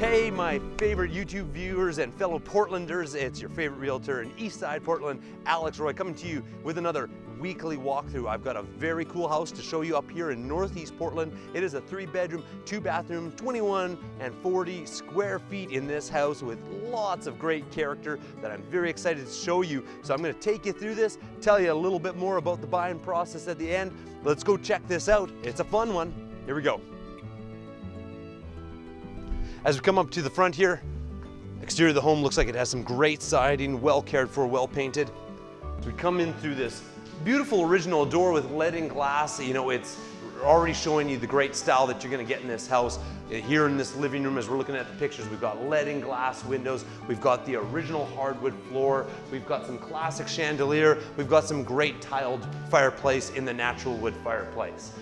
Hey, my favorite YouTube viewers and fellow Portlanders, it's your favorite realtor in Eastside Portland, Alex Roy, coming to you with another weekly walkthrough. I've got a very cool house to show you up here in Northeast Portland. It is a three bedroom, two bathroom, 21 and 40 square feet in this house with lots of great character that I'm very excited to show you. So I'm gonna take you through this, tell you a little bit more about the buying process at the end. Let's go check this out. It's a fun one. Here we go. As we come up to the front here, exterior of the home looks like it has some great siding, well cared for, well painted. As we come in through this beautiful original door with leaded glass, you know, it's already showing you the great style that you're gonna get in this house. Here in this living room, as we're looking at the pictures, we've got leaded glass windows, we've got the original hardwood floor, we've got some classic chandelier, we've got some great tiled fireplace in the natural wood fireplace.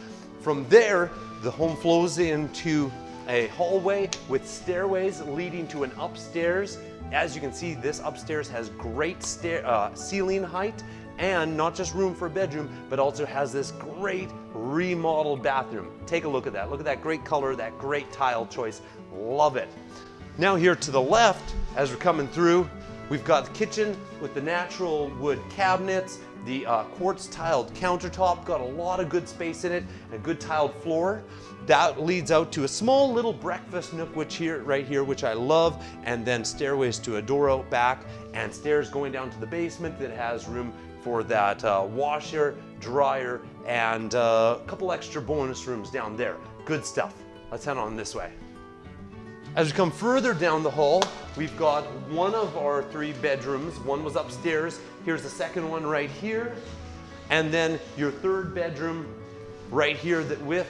From there, the home flows into a hallway with stairways leading to an upstairs. As you can see, this upstairs has great stair, uh, ceiling height and not just room for a bedroom, but also has this great remodeled bathroom. Take a look at that. Look at that great color, that great tile choice. Love it. Now here to the left, as we're coming through, we've got the kitchen with the natural wood cabinets, the uh, quartz tiled countertop, got a lot of good space in it, and a good tiled floor. That leads out to a small little breakfast nook, which here, right here, which I love, and then stairways to a door out back, and stairs going down to the basement that has room for that uh, washer, dryer, and uh, a couple extra bonus rooms down there. Good stuff. Let's head on this way. As we come further down the hall, we've got one of our three bedrooms. One was upstairs. Here's the second one right here. And then your third bedroom right here that with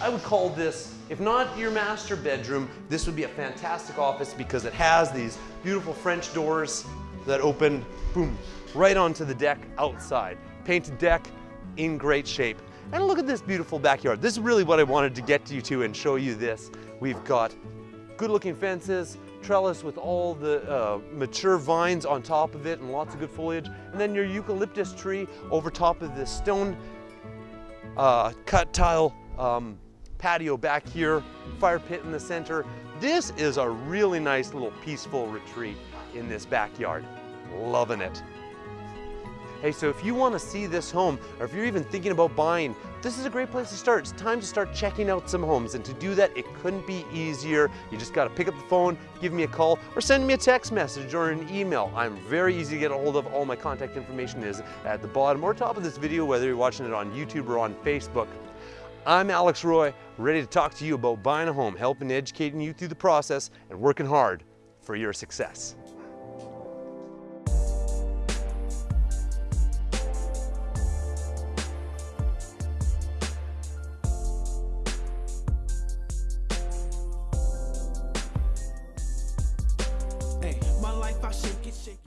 I would call this, if not your master bedroom, this would be a fantastic office because it has these beautiful French doors that open, boom, right onto the deck outside. Painted deck in great shape. And look at this beautiful backyard. This is really what I wanted to get you to and show you this. We've got good looking fences, trellis with all the uh, mature vines on top of it and lots of good foliage. And then your eucalyptus tree over top of this stone uh, cut tile um, patio back here, fire pit in the center. This is a really nice little peaceful retreat in this backyard. Loving it. Hey, so if you want to see this home, or if you're even thinking about buying, this is a great place to start. It's time to start checking out some homes. And to do that, it couldn't be easier. You just got to pick up the phone, give me a call, or send me a text message or an email. I'm very easy to get a hold of. All my contact information is at the bottom or top of this video, whether you're watching it on YouTube or on Facebook. I'm Alex Roy, ready to talk to you about buying a home, helping educating you through the process and working hard for your success. life I shake it, shake it.